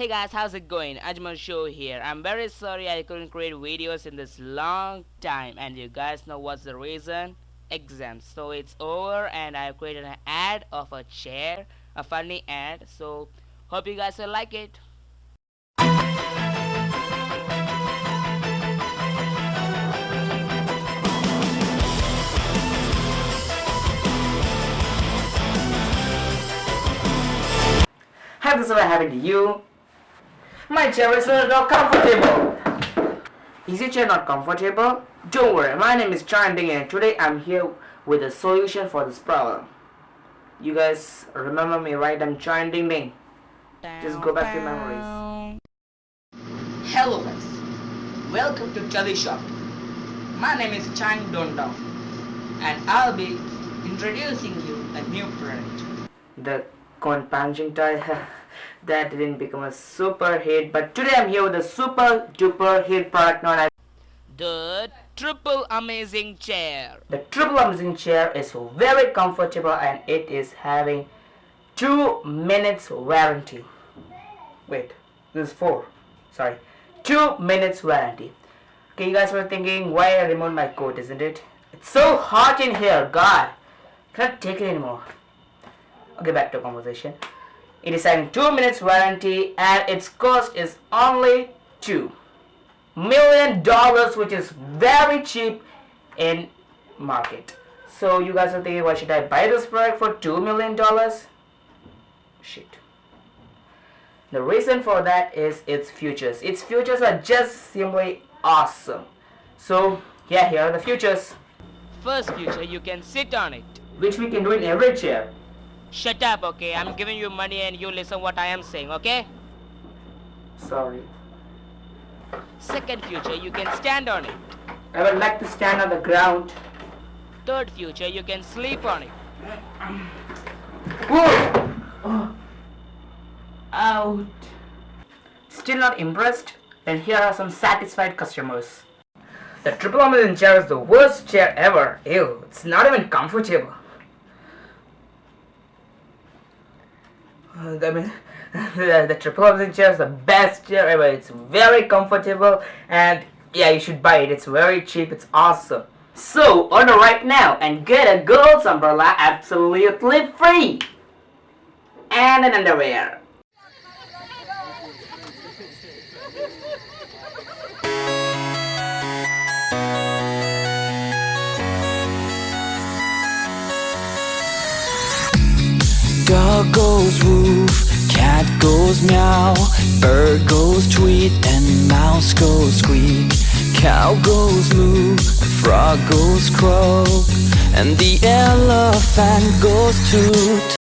Hey guys, how's it going? Ajmal Show here. I'm very sorry I couldn't create videos in this long time and you guys know what's the reason? Exams. So it's over and I created an ad of a chair, a funny ad. So hope you guys will like it. Hi, this is what happened to you. My chair is uh, not comfortable. Is your chair not comfortable? Don't worry, my name is Chanding and today I'm here with a solution for this problem. You guys remember me, right? I'm Chanding Ding. Just go back to memories. Hello guys, welcome to Chali Shop. My name is Chang Dondong and I'll be introducing you a new product. The corn punching toy that didn't become a super hit. But today I'm here with a super duper hit product known as The triple amazing chair. the triple amazing chair is very comfortable and it is having 2 minutes warranty. Wait this is 4 sorry. 2 minutes warranty. Okay you guys were thinking why I removed my coat isn't it? It's so hot in here god. Cannot take it anymore? Okay back to conversation it is having 2 minutes warranty and its cost is only 2 million dollars which is very cheap in market. So you guys are thinking why should I buy this product for 2 million dollars? Shit. The reason for that is its futures. Its futures are just simply awesome. So yeah here are the futures. First future, you can sit on it. which we can do in every chair Shut up, okay? I'm giving you money and you listen what I am saying, okay? sorry Second future, you can stand on it. I would like to stand on the ground Third future, you can sleep on it. Whoa! Oh. Out. Still not impressed? Then here are some satisfied customers. The triple amazing chair is the worst chair ever. Ew, it's not even comfortable. I mean, the, triple amazing chair is the best chair ever. It's very comfortable and yeah, you should buy it. It's very cheap. It's awesome. So order right now and get a girl's umbrella absolutely free and an underwear. Cat goes meow, bird goes tweet, and mouse goes squeak. Cow goes moo, frog goes croak, and the elephant goes toot.